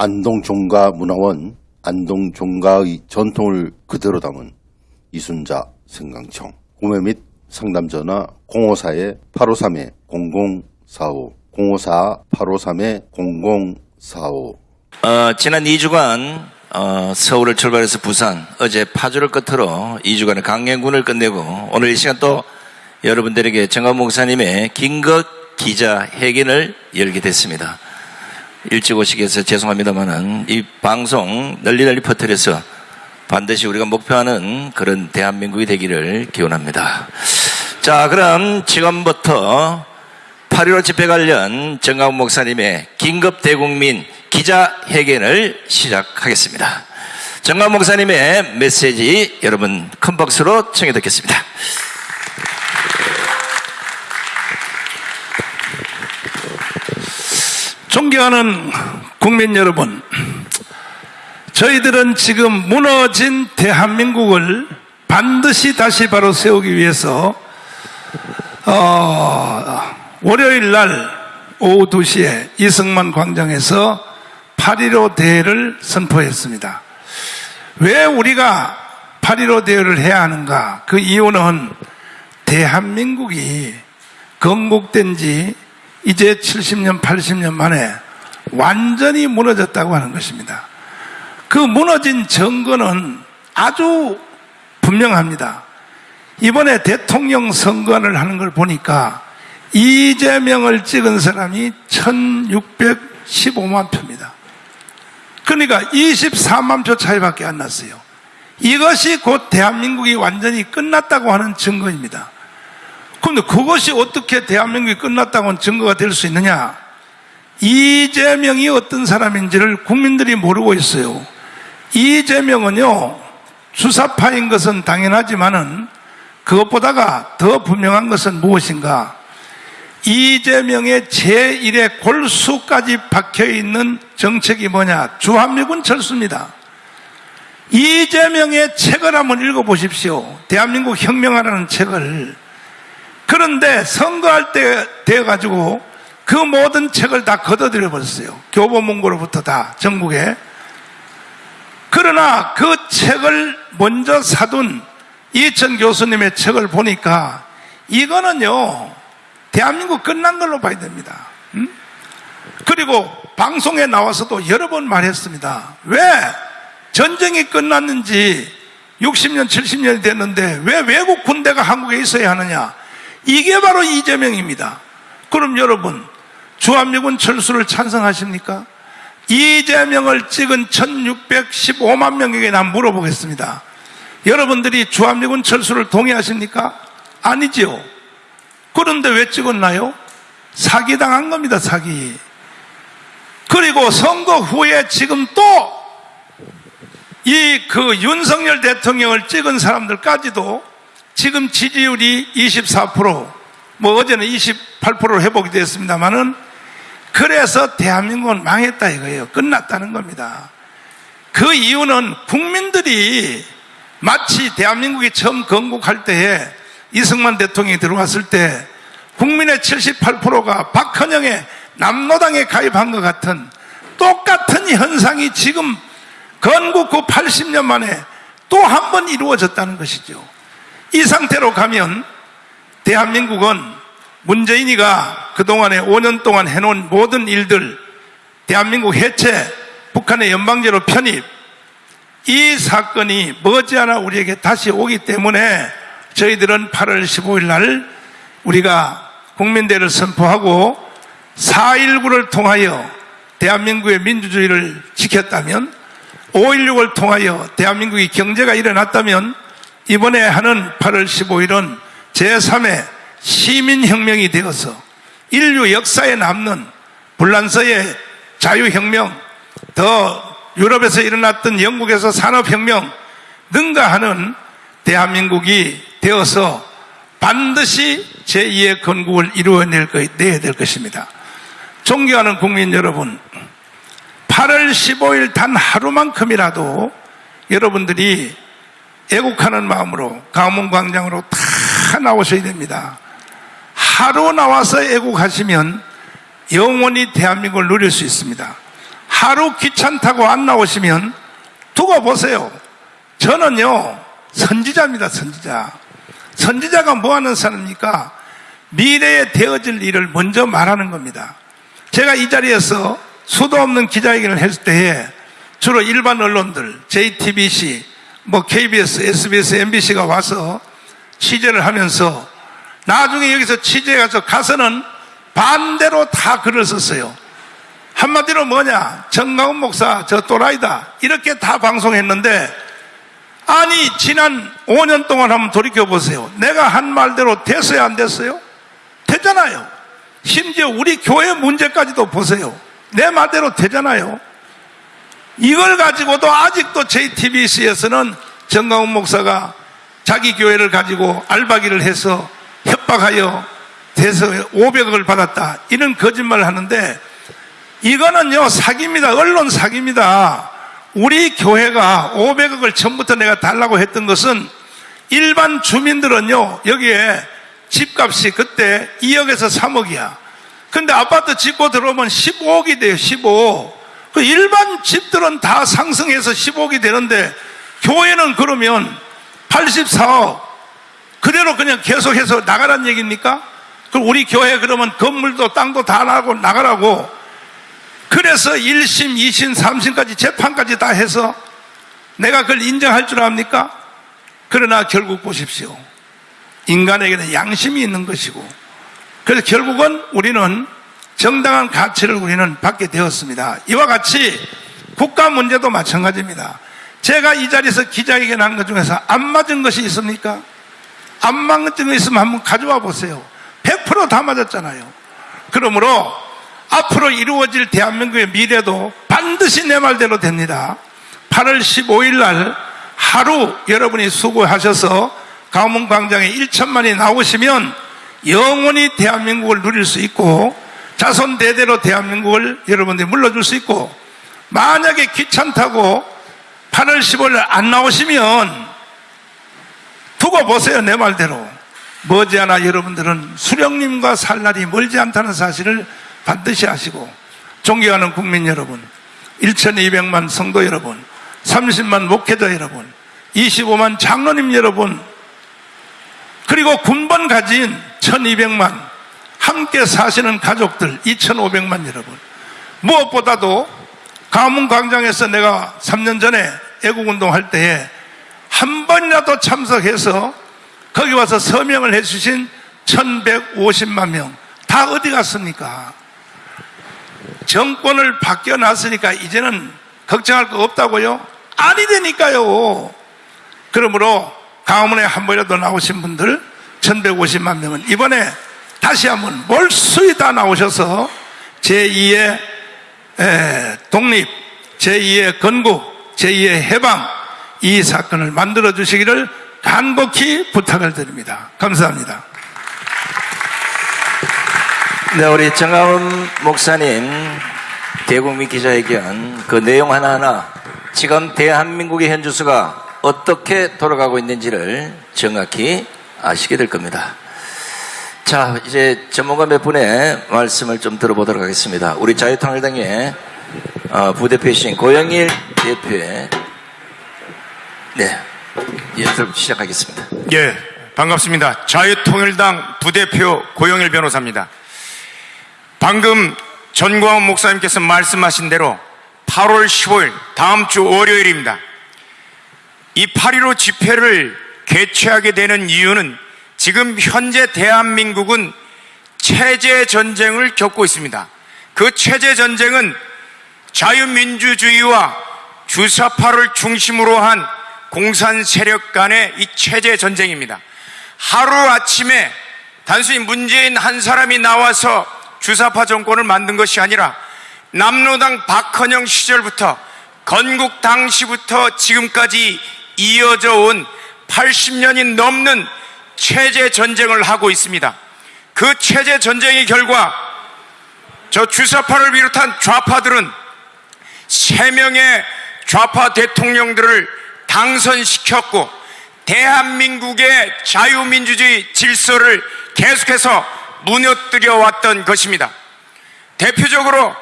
안동종가문화원 안동종가의 전통을 그대로 담은 이순자 생강청 구매 및 상담 전화 054-853-0045 054-853-0045 어, 지난 2주간 어, 서울을 출발해서 부산, 어제 파주를 끝으로 2주간의 강행군을 끝내고 오늘 이 시간 또 여러분들에게 정강 목사님의 긴급 기자 회견을 열게 됐습니다. 일찍 오시게 해서 죄송합니다만은 이 방송 널리 널리 퍼뜨려서 반드시 우리가 목표하는 그런 대한민국이 되기를 기원합니다. 자, 그럼 지금부터 8.15 집회 관련 정강 목사님의 긴급 대국민 기자회견을 시작하겠습니다. 정강 목사님의 메시지 여러분 큰 박수로 청해 듣겠습니다. 존경하는 국민 여러분, 저희들은 지금 무너진 대한민국을 반드시 다시 바로 세우기 위해서 어, 월요일 날 오후 2시에 이승만 광장에서 8.15 대회를 선포했습니다. 왜 우리가 8.15 대회를 해야 하는가? 그 이유는 대한민국이 건국된 지 이제 70년, 80년 만에 완전히 무너졌다고 하는 것입니다. 그 무너진 증거는 아주 분명합니다. 이번에 대통령 선거를 하는 걸 보니까 이재명을 찍은 사람이 1615만 표입니다. 그러니까 24만 표 차이밖에 안 났어요. 이것이 곧 대한민국이 완전히 끝났다고 하는 증거입니다. 그런데 그것이 어떻게 대한민국이 끝났다고 증거가 될 수 있느냐? 이재명이 어떤 사람인지를 국민들이 모르고 있어요. 이재명은요, 주사파인 것은 당연하지만은 그것보다가 더 분명한 것은 무엇인가? 이재명의 제1의 골수까지 박혀 있는 정책이 뭐냐? 주한미군 철수입니다. 이재명의 책을 한번 읽어보십시오. 대한민국 혁명하라는 책을. 그런데 선거할 때 돼가지고 그 모든 책을 다 걷어들여 버렸어요. 교보문고로부터 다 전국에. 그러나 그 책을 먼저 사둔 이천 교수님의 책을 보니까 이거는요 대한민국 끝난 걸로 봐야 됩니다. 음? 그리고 방송에 나와서도 여러 번 말했습니다. 왜 전쟁이 끝났는지 60년, 70년이 됐는데 왜 외국 군대가 한국에 있어야 하느냐? 이게 바로 이재명입니다. 그럼 여러분, 주한미군 철수를 찬성하십니까? 이재명을 찍은 1615만 명에게 난 물어보겠습니다. 여러분들이 주한미군 철수를 동의하십니까? 아니지요. 그런데 왜 찍었나요? 사기당한 겁니다, 사기. 그리고 선거 후에 지금 또 이 그 윤석열 대통령을 찍은 사람들까지도 지금 지지율이 24%, 뭐 어제는 28%로 회복이 됐습니다만은 그래서 대한민국은 망했다 이거예요. 끝났다는 겁니다. 그 이유는 국민들이 마치 대한민국이 처음 건국할 때에 이승만 대통령이 들어왔을 때 국민의 78%가 박헌영의 남노당에 가입한 것 같은 똑같은 현상이 지금 건국 후 80년 만에 또 한 번 이루어졌다는 것이죠. 이 상태로 가면 대한민국은 문재인이가 그동안에 5년 동안 해놓은 모든 일들, 대한민국 해체, 북한의 연방제로 편입, 이 사건이 머지않아 우리에게 다시 오기 때문에 저희들은 8월 15일 날 우리가 국민대를 선포하고 4.19를 통하여 대한민국의 민주주의를 지켰다면 5.16을 통하여 대한민국의 경제가 일어났다면 이번에 하는 8월 15일은 제3의 시민혁명이 되어서 인류 역사에 남는 불란서의 자유혁명, 더 유럽에서 일어났던 영국에서 산업혁명 능가하는 대한민국이 되어서 반드시 제2의 건국을 이루어낼 것, 내야 될 것입니다. 존경하는 국민 여러분, 8월 15일 단 하루만큼이라도 여러분들이 애국하는 마음으로 가문광장으로 다 나오셔야 됩니다. 하루 나와서 애국하시면 영원히 대한민국을 누릴 수 있습니다. 하루 귀찮다고 안 나오시면 두고 보세요. 저는요, 선지자입니다, 선지자. 선지자가 뭐 하는 사람입니까? 미래에 되어질 일을 먼저 말하는 겁니다. 제가 이 자리에서 수도 없는 기자회견을 했을 때에 주로 일반 언론들, JTBC, 뭐 KBS, SBS, MBC가 와서 취재를 하면서 나중에 여기서 취재해 가서 가서는 반대로 다 글을 썼어요. 한마디로 뭐냐? 정가운 목사, 저 또라이다. 이렇게 다 방송했는데, 아니, 지난 5년 동안 한번 돌이켜 보세요. 내가 한 말대로 됐어요, 안 됐어요? 되잖아요. 심지어 우리 교회 문제까지도 보세요. 내 말대로 되잖아요. 이걸 가지고도 아직도 JTBC에서는 정가운 목사가 자기 교회를 가지고 알바기를 해서 협박하여 돼서 500억을 받았다. 이런 거짓말을 하는데 이거는요, 사기입니다. 언론 사기입니다. 우리 교회가 500억을 처음부터 내가 달라고 했던 것은 일반 주민들은요, 여기에 집값이 그때 2억에서 3억이야. 근데 아파트 짓고 들어오면 15억이 돼요, 15억. 그 일반 집들은 다 상승해서 15억이 되는데, 교회는 그러면 84억. 그대로 그냥 계속해서 나가란 얘기입니까? 그럼 우리 교회 그러면 건물도 땅도 다 나고 나가라고 그래서 1심, 2심, 3심까지 재판까지 다 해서 내가 그걸 인정할 줄 압니까? 그러나 결국 보십시오. 인간에게는 양심이 있는 것이고 그래서 결국은 우리는 정당한 가치를 우리는 받게 되었습니다. 이와 같이 국가 문제도 마찬가지입니다. 제가 이 자리에서 기자회견 한것 중에서 안 맞은 것이 있습니까? 안 맞은 거 있으면 한번 가져와 보세요. 100%다 맞았잖아요. 그러므로 앞으로 이루어질 대한민국의 미래도 반드시 내 말대로 됩니다. 8월 15일 날 하루 여러분이 수고하셔서 가문 광장에 1천만이 나오시면 영원히 대한민국을 누릴 수 있고 자손 대대로 대한민국을 여러분들이 물러줄 수 있고 만약에 귀찮다고 8월 15일 날안 나오시면 두고 보세요 내 말대로. 머지않아 여러분들은 수령님과 살 날이 멀지 않다는 사실을 반드시 아시고 존경하는 국민 여러분 1200만 성도 여러분 30만 목회자 여러분 25만 장로님 여러분 그리고 군번 가진 1200만 함께 사시는 가족들 2500만 여러분 무엇보다도 가문 광장에서 내가 3년 전에 애국 운동 할 때에 한 번이라도 참석해서 거기 와서 서명을 해주신 1150만 명 다 어디 갔습니까? 정권을 바뀌어놨으니까 이제는 걱정할 거 없다고요? 아니 되니까요. 그러므로 가문에 한 번이라도 나오신 분들 1150만 명은 이번에 다시 한번 몰수히 다 나오셔서 제2의 독립, 제2의 건국, 제2의 해방 이 사건을 만들어 주시기를 간곡히 부탁을 드립니다. 감사합니다. 네, 우리 정하원 목사님 대국민 기자회견 그 내용 하나하나 지금 대한민국의 현주소가 어떻게 돌아가고 있는지를 정확히 아시게 될 겁니다. 자, 이제 전문가 몇 분의 말씀을 좀 들어보도록 하겠습니다. 우리 자유통일당의 어, 부대표이신 고영일 대표의 네, 연설 시작하겠습니다. 예, 반갑습니다. 자유통일당 부대표 고영일 변호사입니다. 방금 전광훈 목사님께서 말씀하신 대로 8월 15일 다음 주 월요일입니다. 이8.15 집회를 개최하게 되는 이유는 지금 현재 대한민국은 체제 전쟁을 겪고 있습니다. 그 체제 전쟁은 자유민주주의와 주사파를 중심으로 한 공산 세력 간의 이 체제 전쟁입니다. 하루 아침에 단순히 문재인 한 사람이 나와서 주사파 정권을 만든 것이 아니라 남로당 박헌영 시절부터 건국 당시부터 지금까지 이어져 온 80년이 넘는 체제 전쟁을 하고 있습니다. 그 체제 전쟁의 결과 저 주사파를 비롯한 좌파들은 세 명의 좌파 대통령들을 당선시켰고 대한민국의 자유민주주의 질서를 계속해서 무너뜨려 왔던 것입니다. 대표적으로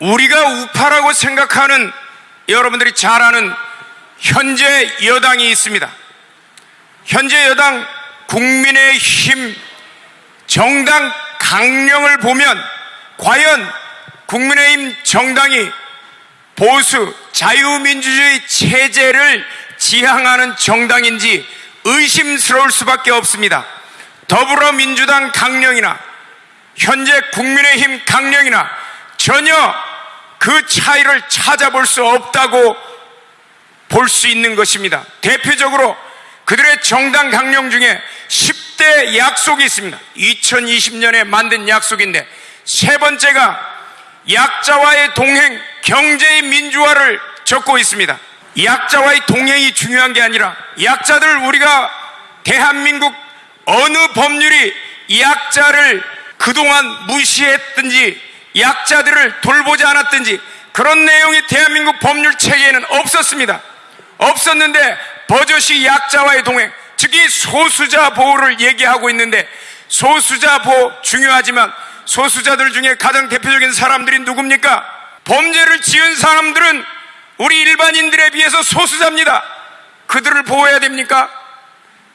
우리가 우파라고 생각하는 여러분들이 잘 아는 현재 여당이 있습니다. 현재 여당 국민의힘 정당 강령을 보면 과연 국민의힘 정당이 보수 자유민주주의 체제를 지향하는 정당인지 의심스러울 수밖에 없습니다. 더불어민주당 강령이나 현재 국민의힘 강령이나 전혀 그 차이를 찾아볼 수 없다고 볼 수 있는 것입니다. 대표적으로 그들의 정당 강령 중에 10대 약속이 있습니다. 2020년에 만든 약속인데 세 번째가 약자와의 동행, 경제의 민주화를 적고 있습니다. 약자와의 동행이 중요한 게 아니라 약자들 우리가 대한민국 어느 법률이 약자를 그동안 무시했든지 약자들을 돌보지 않았든지 그런 내용이 대한민국 법률 체계에는 없었습니다. 없었는데 버젓이 약자와의 동행, 특히 소수자 보호를 얘기하고 있는데 소수자 보호 중요하지만 소수자들 중에 가장 대표적인 사람들이 누굽니까? 범죄를 지은 사람들은 우리 일반인들에 비해서 소수자입니다. 그들을 보호해야 됩니까?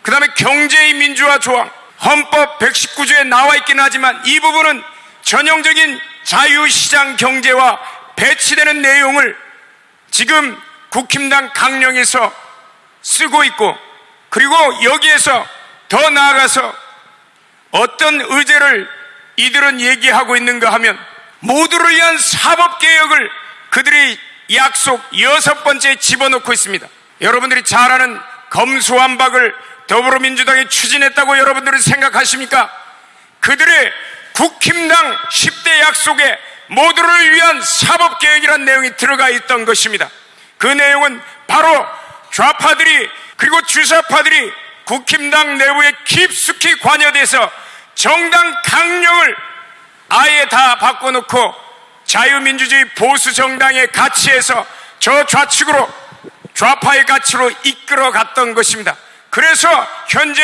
그 다음에 경제의 민주화 조항, 헌법 119조에 나와 있긴 하지만 이 부분은 전형적인 자유시장 경제와 배치되는 내용을 지금 국힘당 강령에서 쓰고 있고 그리고 여기에서 더 나아가서 어떤 의제를 이들은 얘기하고 있는가 하면 모두를 위한 사법개혁을 그들이 약속 여섯 번째에 집어넣고 있습니다. 여러분들이 잘 아는 검수완박을 더불어민주당이 추진했다고 여러분들은 생각하십니까? 그들의 국힘당 10대 약속에 모두를 위한 사법개혁이라는 내용이 들어가 있던 것입니다. 그 내용은 바로 좌파들이 그리고 주사파들이 국힘당 내부에 깊숙이 관여돼서 정당 강령을 아예 다 바꿔놓고 자유민주주의 보수 정당의 가치에서 저 좌측으로 좌파의 가치로 이끌어 갔던 것입니다. 그래서 현재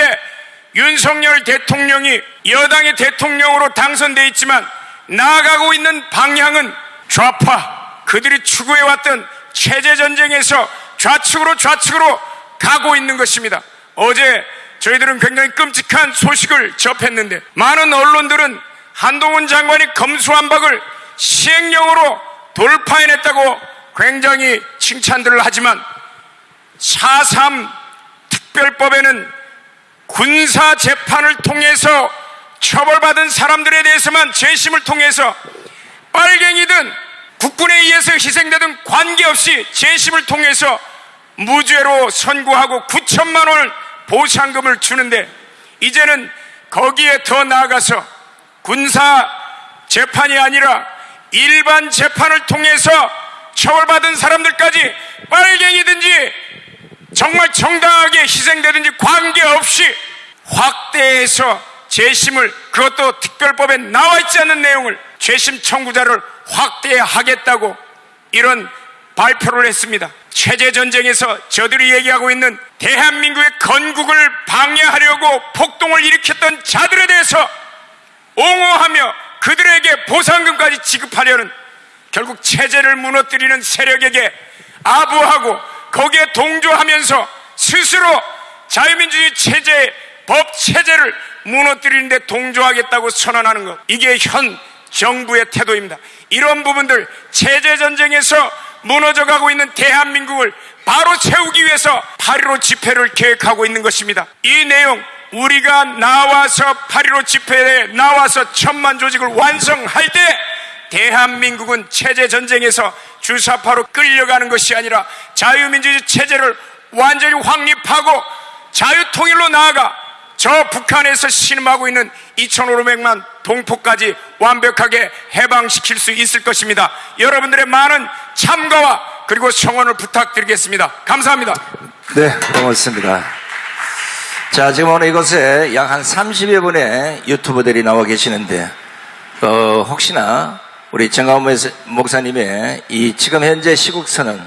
윤석열 대통령이 여당의 대통령으로 당선돼 있지만 나아가고 있는 방향은 좌파 그들이 추구해왔던 체제 전쟁에서 좌측으로 좌측으로 가고 있는 것입니다. 어제 저희들은 굉장히 끔찍한 소식을 접했는데 많은 언론들은 한동훈 장관이 검수완박을 시행령으로 돌파해냈다고 굉장히 칭찬들을 하지만 4.3 특별법에는 군사 재판을 통해서 처벌받은 사람들에 대해서만 재심을 통해서 빨갱이든 국군에 의해서 희생되든 관계없이 재심을 통해서 무죄로 선고하고 9천만 원을 보상금을 주는데 이제는 거기에 더 나아가서 군사 재판이 아니라 일반 재판을 통해서 처벌받은 사람들까지 빨갱이든지 정말 정당하게 희생되든지 관계없이 확대해서 재심을 그것도 특별법에 나와 있지 않는 내용을 재심 청구자를 확대하겠다고 이런 발표를 했습니다. 체제 전쟁에서 저들이 얘기하고 있는 대한민국의 건국을 방해하려고 폭동을 일으켰던 자들에 대해서 옹호하며 그들에게 보상금까지 지급하려는 결국 체제를 무너뜨리는 세력에게 아부하고 거기에 동조하면서 스스로 자유민주주의 체제, 법 체제를 무너뜨리는데 동조하겠다고 선언하는 것. 이게 현 정부의 태도입니다. 이런 부분들 체제 전쟁에서 무너져 가고 있는 대한민국을 바로 세우기 위해서 8.15 집회를 계획하고 있는 것입니다. 이 내용 우리가 나와서 8.15 집회에 나와서 천만 조직을 완성할 때 대한민국은 체제 전쟁에서 주사파로 끌려가는 것이 아니라 자유민주주의 체제를 완전히 확립하고 자유통일로 나아가 저 북한에서 신음하고 있는 2,500만 동포까지 완벽하게 해방시킬 수 있을 것입니다. 여러분들의 많은 참가와 그리고 성원을 부탁드리겠습니다. 감사합니다. 네, 고맙습니다. 자, 지금 오늘 이곳에 약 한 30여 분의 유튜버들이 나와 계시는데, 어, 혹시나 우리 정가원 목사님의 이 지금 현재 시국선은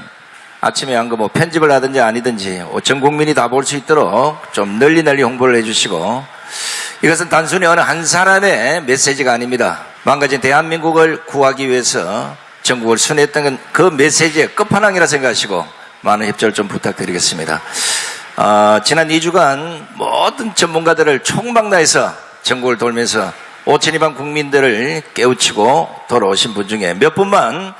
아침에 한 거 뭐 편집을 하든지 아니든지 전 국민이 다 볼 수 있도록 좀 널리 널리 홍보를 해주시고 이것은 단순히 어느 한 사람의 메시지가 아닙니다. 망가진 대한민국을 구하기 위해서 전국을 순회했던 그 메시지의 끝판왕이라 생각하시고 많은 협조를 좀 부탁드리겠습니다. 아, 지난 2주간 모든 전문가들을 총망라해서 전국을 돌면서 5천 이방 국민들을 깨우치고 돌아오신 분 중에 몇 분만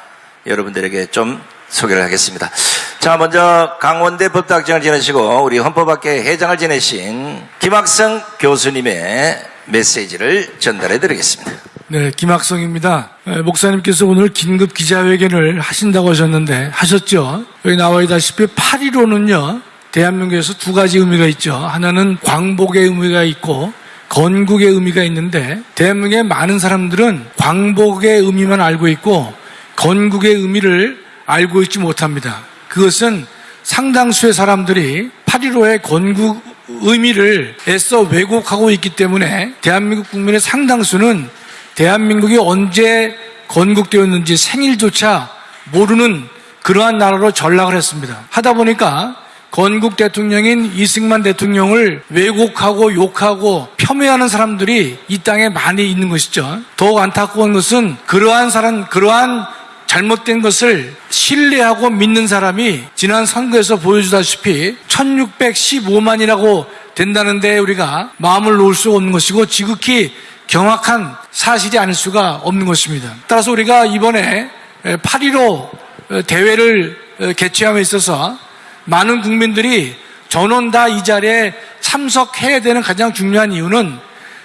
여러분들에게 좀 소개를 하겠습니다. 자, 먼저 강원대 법학장을 지내시고 우리 헌법학회 회장을 지내신 김학성 교수님의 메시지를 전달해 드리겠습니다. 네, 김학성입니다. 에, 목사님께서 오늘 긴급 기자회견을 하신다고 하셨는데 하셨죠? 여기 나와 있다시피 8.15는요, 대한민국에서 두 가지 의미가 있죠. 하나는 광복의 의미가 있고 건국의 의미가 있는데 대한민국의 많은 사람들은 광복의 의미만 알고 있고 건국의 의미를 알고 있지 못합니다. 그것은 상당수의 사람들이 8.15의 건국 의미를 애써 왜곡하고 있기 때문에 대한민국 국민의 상당수는 대한민국이 언제 건국되었는지 생일조차 모르는 그러한 나라로 전락을 했습니다. 하다 보니까 건국 대통령인 이승만 대통령을 왜곡하고 욕하고 폄훼하는 사람들이 이 땅에 많이 있는 것이죠. 더욱 안타까운 것은 그러한 사람, 그러한 잘못된 것을 신뢰하고 믿는 사람이 지난 선거에서 보여주다시피 1615만이라고 된다는데 우리가 마음을 놓을 수 없는 것이고 지극히 경악한 사실이 아닐 수가 없는 것입니다. 따라서 우리가 이번에 8.15 대회를 개최함에 있어서 많은 국민들이 전원 다 이 자리에 참석해야 되는 가장 중요한 이유는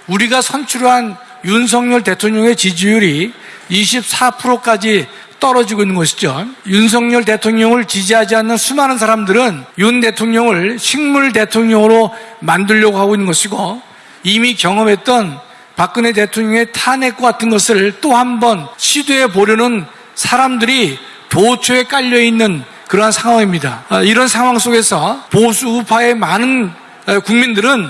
우리가 선출한 윤석열 대통령의 지지율이 24%까지 떨어지고 있는 것이죠. 윤석열 대통령을 지지하지 않는 수많은 사람들은 윤 대통령을 식물 대통령으로 만들려고 하고 있는 것이고 이미 경험했던 박근혜 대통령의 탄핵과 같은 것을 또 한 번 시도해 보려는 사람들이 도초에 깔려 있는 그러한 상황입니다. 아, 이런 상황 속에서 보수 우파의 많은 어, 국민들은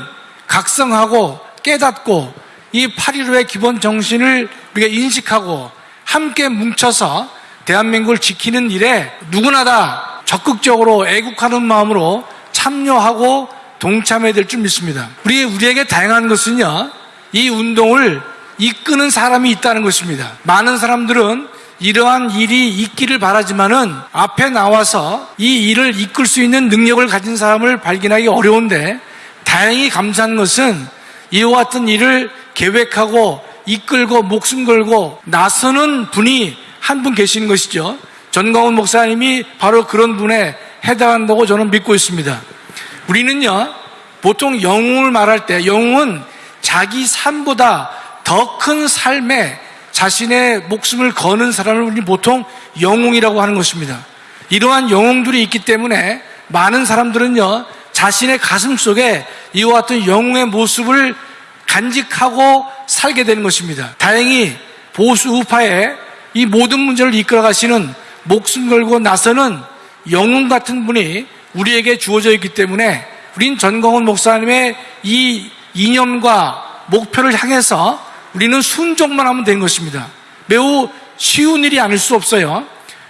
각성하고 깨닫고 이 8.15의 기본 정신을 우리가 인식하고 함께 뭉쳐서 대한민국을 지키는 일에 누구나 다 적극적으로 애국하는 마음으로 참여하고 동참해야 될 줄 믿습니다. 우리, 우리에게 다양한 것은요, 이 운동을 이끄는 사람이 있다는 것입니다. 많은 사람들은 이러한 일이 있기를 바라지만은 앞에 나와서 이 일을 이끌 수 있는 능력을 가진 사람을 발견하기 어려운데 다행히 감사한 것은 이와 같은 일을 계획하고 이끌고 목숨 걸고 나서는 분이 한 분 계시는 것이죠. 전광훈 목사님이 바로 그런 분에 해당한다고 저는 믿고 있습니다. 우리는요, 보통 영웅을 말할 때 영웅은 자기 삶보다 더 큰 삶에 자신의 목숨을 거는 사람을 우리 보통 영웅이라고 하는 것입니다. 이러한 영웅들이 있기 때문에 많은 사람들은요, 자신의 가슴 속에 이와 같은 영웅의 모습을 간직하고 살게 되는 것입니다. 다행히 보수 우파의 이 모든 문제를 이끌어 가시는 목숨 걸고 나서는 영웅 같은 분이 우리에게 주어져 있기 때문에 우린 전광훈 목사님의 이 이념과 목표를 향해서 우리는 순종만 하면 되는 것입니다. 매우 쉬운 일이 아닐 수 없어요.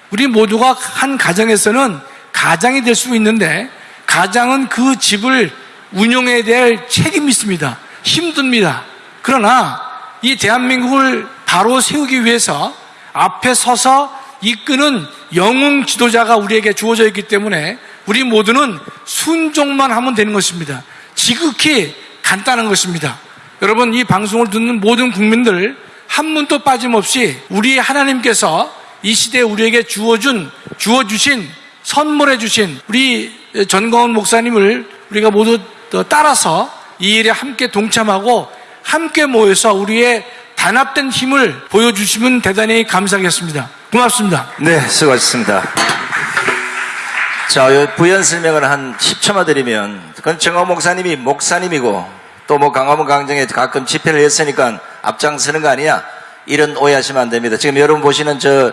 우리 모두가 한 가정에서는 가장이 될 수 있는데 가장은 그 집을 운영해야 될 책임이 있습니다. 힘듭니다. 그러나 이 대한민국을 바로 세우기 위해서 앞에 서서 이끄는 영웅 지도자가 우리에게 주어져 있기 때문에 우리 모두는 순종만 하면 되는 것입니다. 지극히 간단한 것입니다. 여러분 이 방송을 듣는 모든 국민들 한 분도 빠짐없이 우리 하나님께서 이 시대에 우리에게 주어준 주어주신 선물해 주신 우리 전광훈 목사님을 우리가 모두 따라서 이 일에 함께 동참하고 함께 모여서 우리의 단합된 힘을 보여주시면 대단히 감사하겠습니다. 고맙습니다. 네, 수고하셨습니다. 자, 요 부연 설명을 한 10초만 드리면, 그건 정호 목사님이 목사님이고, 또 뭐 강화문 강정에 가끔 집회를 했으니까 앞장서는 거 아니야? 이런 오해하시면 안 됩니다. 지금 여러분 보시는 저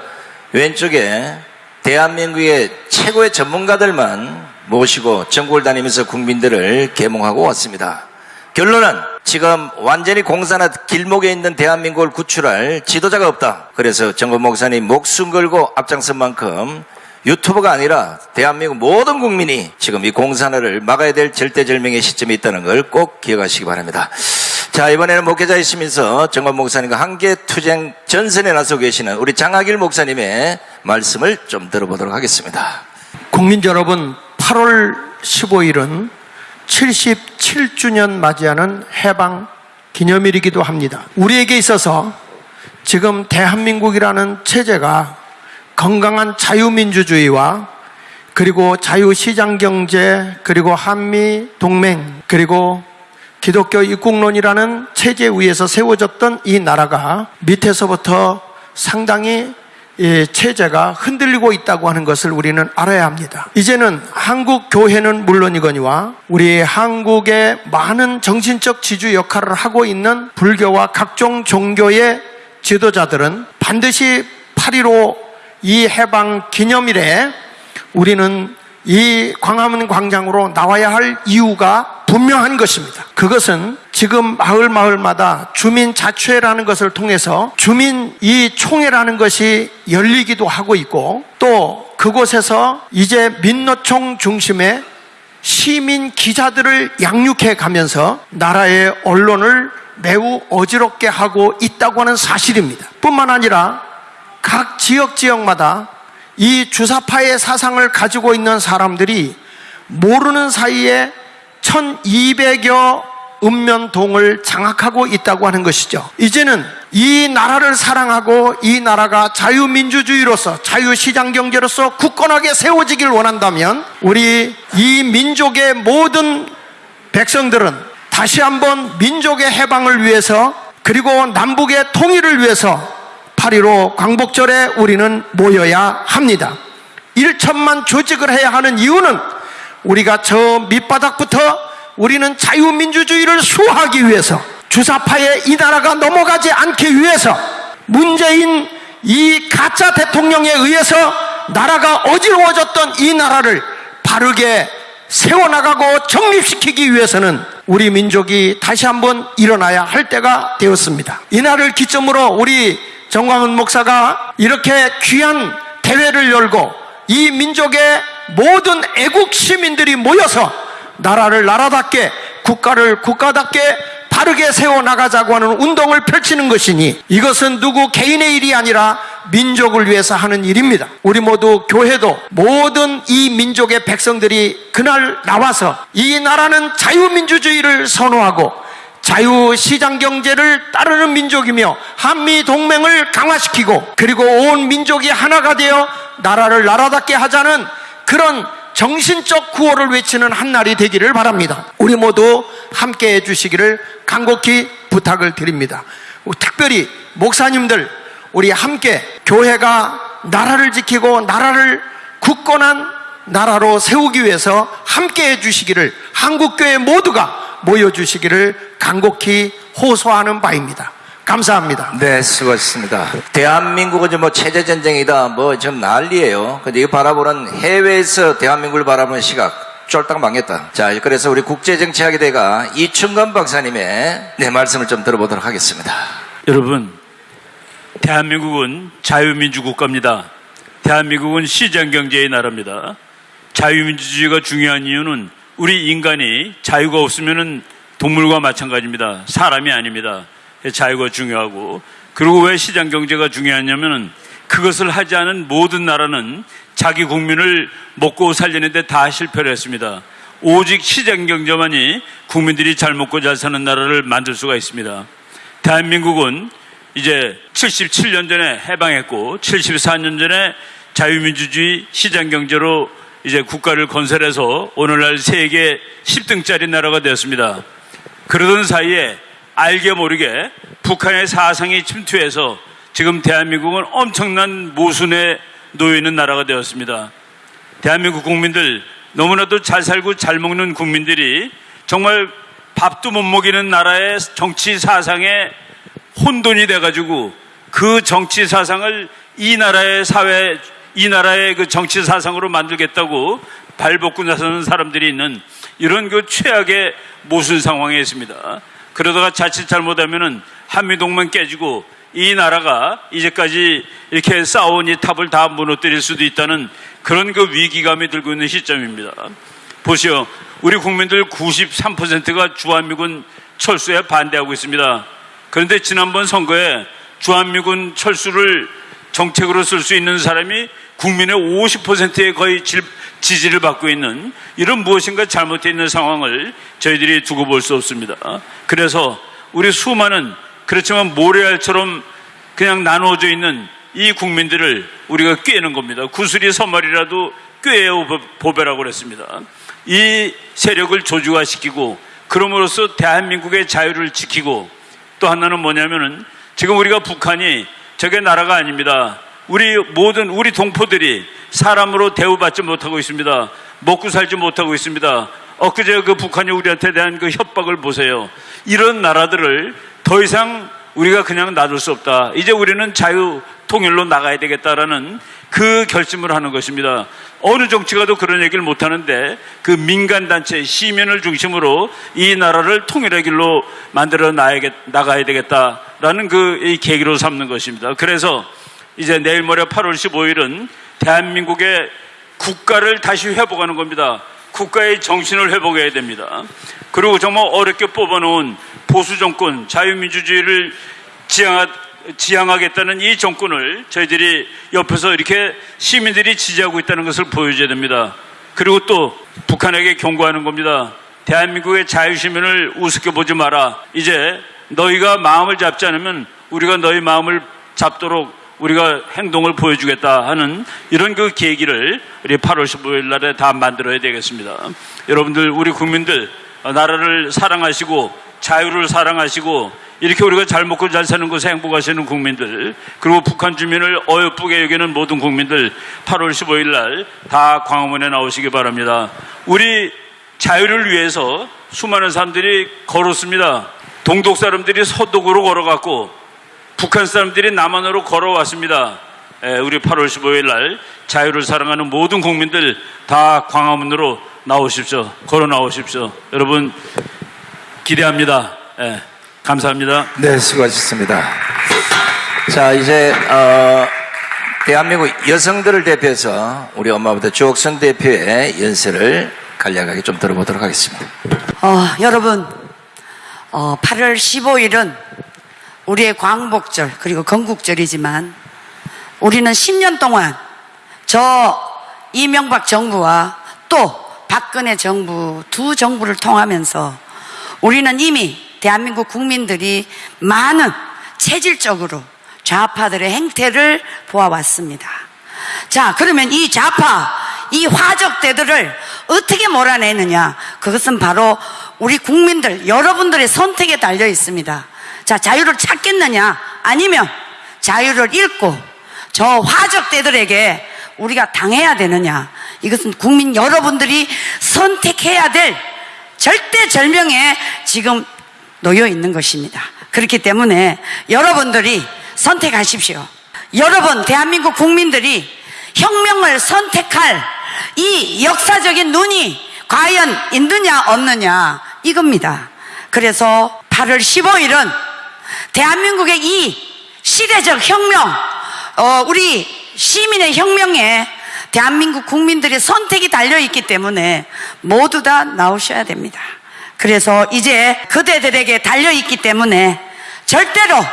왼쪽에 대한민국의 최고의 전문가들만 모시고 전국을 다니면서 국민들을 계몽하고 왔습니다. 결론은 지금 완전히 공사나 길목에 있는 대한민국을 구출할 지도자가 없다. 그래서 정권 목사님 목숨 걸고 앞장선 만큼 유튜버가 아니라 대한민국 모든 국민이 지금 이 공산화를 막아야 될 절대절명의 시점에 있다는 걸 꼭 기억하시기 바랍니다. 자, 이번에는 목회자이시면서 정관 목사님과 함께 투쟁 전선에 나서 계시는 우리 장학일 목사님의 말씀을 좀 들어보도록 하겠습니다. 국민 여러분, 8월 15일은 77주년 맞이하는 해방 기념일이기도 합니다. 우리에게 있어서 지금 대한민국이라는 체제가 건강한 자유민주주의와 그리고 자유시장 경제, 그리고 한미 동맹, 그리고 기독교 입국론이라는 체제 위에서 세워졌던 이 나라가 밑에서부터 상당히 이 체제가 흔들리고 있다고 하는 것을 우리는 알아야 합니다. 이제는 한국 교회는 물론이거니와 우리 한국의 많은 정신적 지주 역할을 하고 있는 불교와 각종 종교의 지도자들은 반드시 8.15 이 해방 기념일에 우리는 이 광화문 광장으로 나와야 할 이유가 분명한 것입니다. 그것은 지금 마을 마을마다 주민 자치회라는 것을 통해서 주민 이 총회라는 것이 열리기도 하고 있고 또 그곳에서 이제 민노총 중심의 시민 기자들을 양육해 가면서 나라의 언론을 매우 어지럽게 하고 있다고 하는 사실입니다. 뿐만 아니라 각 지역 지역마다 이 주사파의 사상을 가지고 있는 사람들이 모르는 사이에 1200여 읍면동을 장악하고 있다고 하는 것이죠. 이제는 이 나라를 사랑하고 이 나라가 자유민주주의로서 자유시장 경제로서 굳건하게 세워지길 원한다면 우리 이 민족의 모든 백성들은 다시 한번 민족의 해방을 위해서 그리고 남북의 통일을 위해서 8.15 광복절에 우리는 모여야 합니다. 1천만 조직을 해야 하는 이유는 우리가 저 밑바닥부터 우리는 자유민주주의를 수호하기 위해서 주사파의 이 나라가 넘어가지 않기 위해서 문재인 이 가짜 대통령에 의해서 나라가 어지러워졌던 이 나라를 바르게 세워나가고 정립시키기 위해서는 우리 민족이 다시 한번 일어나야 할 때가 되었습니다. 이날을 기점으로 우리 정광훈 목사가 이렇게 귀한 대회를 열고 이 민족의 모든 애국 시민들이 모여서 나라를 나라답게 국가를 국가답게 바르게 세워나가자고 하는 운동을 펼치는 것이니 이것은 누구 개인의 일이 아니라 민족을 위해서 하는 일입니다. 우리 모두 교회도 모든 이 민족의 백성들이 그날 나와서 이 나라는 자유민주주의를 선호하고 자유시장 경제를 따르는 민족이며 한미 동맹을 강화시키고 그리고 온 민족이 하나가 되어 나라를 나라답게 하자는 그런 정신적 구호를 외치는 한 날이 되기를 바랍니다. 우리 모두 함께 해주시기를 간곡히 부탁을 드립니다. 특별히 목사님들 우리 함께 교회가 나라를 지키고 나라를 굳건한 나라로 세우기 위해서 함께 해주시기를 한국교회 모두가 모여주시기를 간곡히 호소하는 바입니다. 감사합니다. 네, 수고하셨습니다. 대한민국은 뭐 체제 전쟁이다, 뭐좀 난리예요. 근데 이거 바라보는 해외에서 대한민국을 바라보는 시각 쫄딱 망했다. 자, 그래서 우리 국제정치학의 대가 이충건 박사님의 네 말씀을 좀 들어보도록 하겠습니다. 여러분, 대한민국은 자유민주 국가입니다. 대한민국은 시장 경제의 나라입니다. 자유민주주의가 중요한 이유는 우리 인간이 자유가 없으면 동물과 마찬가지입니다. 사람이 아닙니다. 자유가 중요하고 그리고 왜 시장 경제가 중요하냐면은 그것을 하지 않은 모든 나라는 자기 국민을 먹고 살리는데 다 실패를 했습니다. 오직 시장 경제만이 국민들이 잘 먹고 잘 사는 나라를 만들 수가 있습니다. 대한민국은 이제 77년 전에 해방했고 74년 전에 자유민주주의 시장 경제로 이제 국가를 건설해서 오늘날 세계 10등짜리 나라가 되었습니다. 그러던 사이에 알게 모르게 북한의 사상이 침투해서 지금 대한민국은 엄청난 모순에 놓여 있는 나라가 되었습니다. 대한민국 국민들 너무나도 잘 살고 잘 먹는 국민들이 정말 밥도 못 먹이는 나라의 정치 사상에 혼돈이 돼가지고 그 정치 사상을 이 나라의 사회, 이 나라의 그 정치 사상으로 만들겠다고 발벗고 나서는 사람들이 있는 이런 그 최악의 모순 상황에 있습니다. 그러다가 자칫 잘못하면은 한미동맹 깨지고 이 나라가 이제까지 이렇게 쌓아온 이 탑을 다 무너뜨릴 수도 있다는 그런 그 위기감이 들고 있는 시점입니다. 보시오. 우리 국민들 93%가 주한미군 철수에 반대하고 있습니다. 그런데 지난번 선거에 주한미군 철수를 정책으로 쓸 수 있는 사람이 국민의 50%에 거의 질- 지지를 받고 있는 이런 무엇인가 잘못되어 있는 상황을 저희들이 두고 볼 수 없습니다. 그래서 우리 수많은 그렇지만 모래알처럼 그냥 나누어져 있는 이 국민들을 우리가 꿰는 겁니다. 구슬이 서말이라도 꿰어 보배라고 그랬습니다. 이 세력을 조직화시키고 그럼으로써 대한민국의 자유를 지키고 또 하나는 뭐냐면은 지금 우리가 북한이 저게 나라가 아닙니다. 우리 모든 우리 동포들이 사람으로 대우받지 못하고 있습니다. 먹고 살지 못하고 있습니다. 엊그제 그 북한이 우리한테 대한 그 협박을 보세요. 이런 나라들을 더 이상 우리가 그냥 놔둘 수 없다. 이제 우리는 자유 통일로 나가야 되겠다라는 그 결심을 하는 것입니다. 어느 정치가도 그런 얘기를 못 하는데 그 민간 단체 시민을 중심으로 이 나라를 통일의 길로 만들어 나가야 되겠다라는 그이 계기로 삼는 것입니다. 그래서 이제 내일 모레 8월 15일은 대한민국의 국가를 다시 회복하는 겁니다. 국가의 정신을 회복해야 됩니다. 그리고 정말 어렵게 뽑아놓은 보수 정권, 자유민주주의를 지향하, 지향하겠다는 이 정권을 저희들이 옆에서 이렇게 시민들이 지지하고 있다는 것을 보여줘야 됩니다. 그리고 또 북한에게 경고하는 겁니다. 대한민국의 자유시민을 우습게 보지 마라. 이제 너희가 마음을 잡지 않으면 우리가 너희 마음을 잡도록 우리가 행동을 보여주겠다 하는 이런 그 계기를 우리 8월 15일 날에 다 만들어야 되겠습니다. 여러분들, 우리 국민들, 어, 나라를 사랑하시고 자유를 사랑하시고 이렇게 우리가 잘 먹고 잘 사는 곳에 행복하시는 국민들 그리고 북한 주민을 어여쁘게 여기는 모든 국민들 8월 15일 날 다 광화문에 나오시기 바랍니다. 우리 자유를 위해서 수많은 사람들이 걸었습니다. 동독 사람들이 서독으로 걸어갔고 북한 사람들이 남한으로 걸어왔습니다. 에, 우리 8월 15일 날 자유를 사랑하는 모든 국민들 다 광화문으로 나오십시오. 걸어 나오십시오. 여러분 기대합니다. 예, 감사합니다. 네, 수고하셨습니다. 자, 이제, 어, 대한민국 여성들을 대표해서 우리 엄마부터 주옥선 대표의 연설을 간략하게 좀 들어보도록 하겠습니다. 어, 여러분, 어, 8월 15일은 우리의 광복절, 그리고 건국절이지만 우리는 10년 동안 저 이명박 정부와 또 박근혜 정부 두 정부를 통하면서 우리는 이미 대한민국 국민들이 많은 체질적으로 좌파들의 행태를 보아왔습니다. 자, 그러면 이 좌파, 이 화적대들을 어떻게 몰아내느냐? 그것은 바로 우리 국민들, 여러분들의 선택에 달려 있습니다. 자, 자유를 찾겠느냐? 아니면 자유를 잃고 저 화적대들에게 우리가 당해야 되느냐? 이것은 국민 여러분들이 선택해야 될 절대절명에 지금 놓여 있는 것입니다. 그렇기 때문에 여러분들이 선택하십시오. 여러분, 대한민국 국민들이 혁명을 선택할 이 역사적인 눈이 과연 있느냐, 없느냐, 이겁니다. 그래서 8월 15일은 대한민국의 이 시대적 혁명, 어, 우리 시민의 혁명에 대한민국 국민들의 선택이 달려있기 때문에 모두 다 나오셔야 됩니다. 그래서 이제 그대들에게 달려있기 때문에 절대로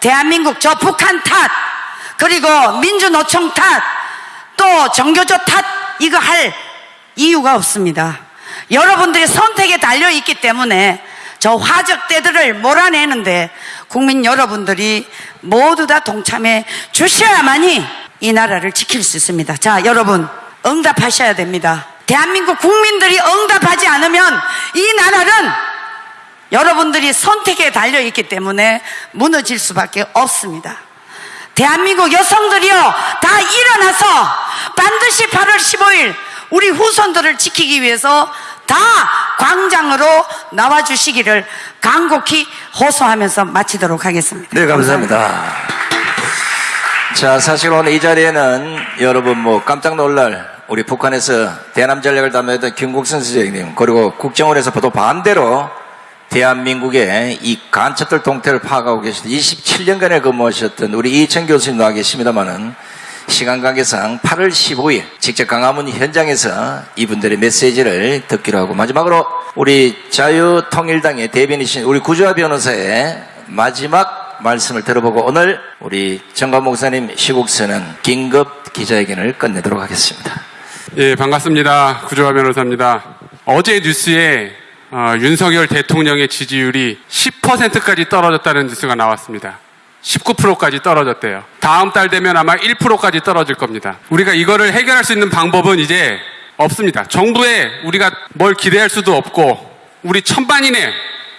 대한민국 저 북한 탓, 그리고 민주노총 탓, 또 정교조 탓, 이거 할 이유가 없습니다. 여러분들의 선택에 달려있기 때문에 저 화적대들을 몰아내는데 국민 여러분들이 모두 다 동참해 주셔야만이 이 나라를 지킬 수 있습니다. 자, 여러분, 응답하셔야 됩니다. 대한민국 국민들이 응답하지 않으면 이 나라는 여러분들이 선택에 달려 있기 때문에 무너질 수밖에 없습니다. 대한민국 여성들이요, 다 일어나서 반드시 8월 15일 우리 후손들을 지키기 위해서 다 광장으로 나와 주시기를 간곡히 호소하면서 마치도록 하겠습니다. 네, 감사합니다. 자, 사실 오늘 이 자리에는 여러분 뭐 깜짝 놀랄 우리 북한에서 대남 전략을 담당했던 김국선 선생님 그리고 국정원에서 또 반대로 대한민국의 이 간첩들 동태를 파악하고 계시던 27년간에 근무하셨던 우리 이천 교수님 나와 계십니다만은 시간 관계상 8월 15일 직접 강화문 현장에서 이분들의 메시지를 듣기로 하고 마지막으로 우리 자유통일당의 대변이신 우리 구조화 변호사의 마지막 말씀을 들어보고 오늘 우리 정관 목사님 시국서는 긴급 기자회견을 끝내도록 하겠습니다. 예, 반갑습니다. 구조화 변호사입니다. 어제 뉴스에 어, 윤석열 대통령의 지지율이 10%까지 떨어졌다는 뉴스가 나왔습니다. 19%까지 떨어졌대요. 다음 달 되면 아마 1%까지 떨어질 겁니다. 우리가 이거를 해결할 수 있는 방법은 이제 없습니다. 정부에 우리가 뭘 기대할 수도 없고 우리 천반인의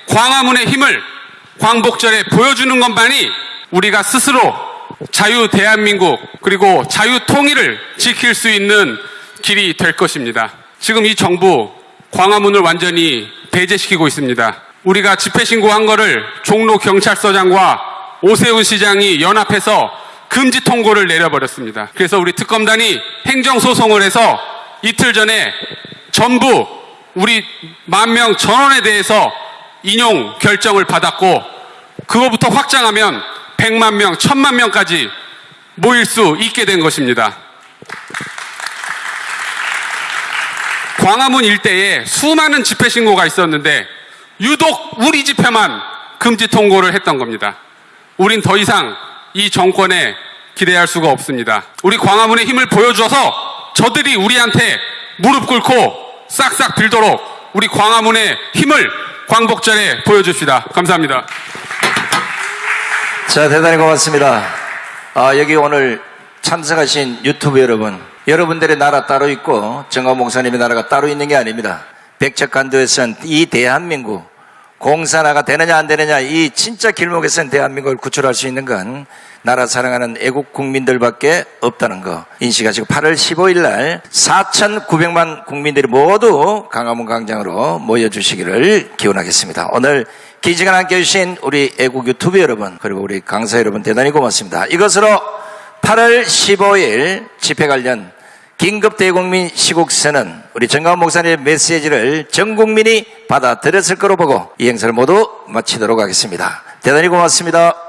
광화문의 힘을 광복절에 보여주는 것만이 우리가 스스로 자유 대한민국 그리고 자유 통일을 지킬 수 있는 길이 될 것입니다. 지금 이 정부 광화문을 완전히 배제시키고 있습니다. 우리가 집회 신고한 거를 종로 경찰서장과 오세훈 시장이 연합해서 금지 통고를 내려버렸습니다. 그래서 우리 특검단이 행정소송을 해서 이틀 전에 전부 우리 만 명 전원에 대해서 인용 결정을 받았고 그거부터 확장하면 100만 명, 1000만 명까지 모일 수 있게 된 것입니다. 광화문 일대에 수많은 집회 신고가 있었는데 유독 우리 집회만 금지 통고를 했던 겁니다. 우린 더 이상 이 정권에 기대할 수가 없습니다. 우리 광화문의 힘을 보여줘서 저들이 우리한테 무릎 꿇고 싹싹 빌도록 우리 광화문의 힘을 광복절에 보여줍시다. 감사합니다. 자, 대단히 고맙습니다. 아, 여기 오늘 참석하신 유튜브 여러분, 여러분들의 나라 따로 있고 정강 목사님의 나라가 따로 있는 게 아닙니다. 백척간도에선 이 대한민국 공산화가 되느냐 안 되느냐 이 진짜 길목에선 대한민국을 구출할 수 있는 건 나라 사랑하는 애국 국민들밖에 없다는 거 인식하시고 8월 15일 날 4,900만 국민들이 모두 강화문 광장으로 모여주시기를 기원하겠습니다. 오늘 긴 시간 함께 해주신 우리 애국 유튜브 여러분 그리고 우리 강사 여러분 대단히 고맙습니다. 이것으로 8월 15일 집회 관련 긴급 대국민 시국서는 우리 정가원 목사님의 메시지를 전 국민이 받아들였을 거로 보고 이 행사를 모두 마치도록 하겠습니다. 대단히 고맙습니다.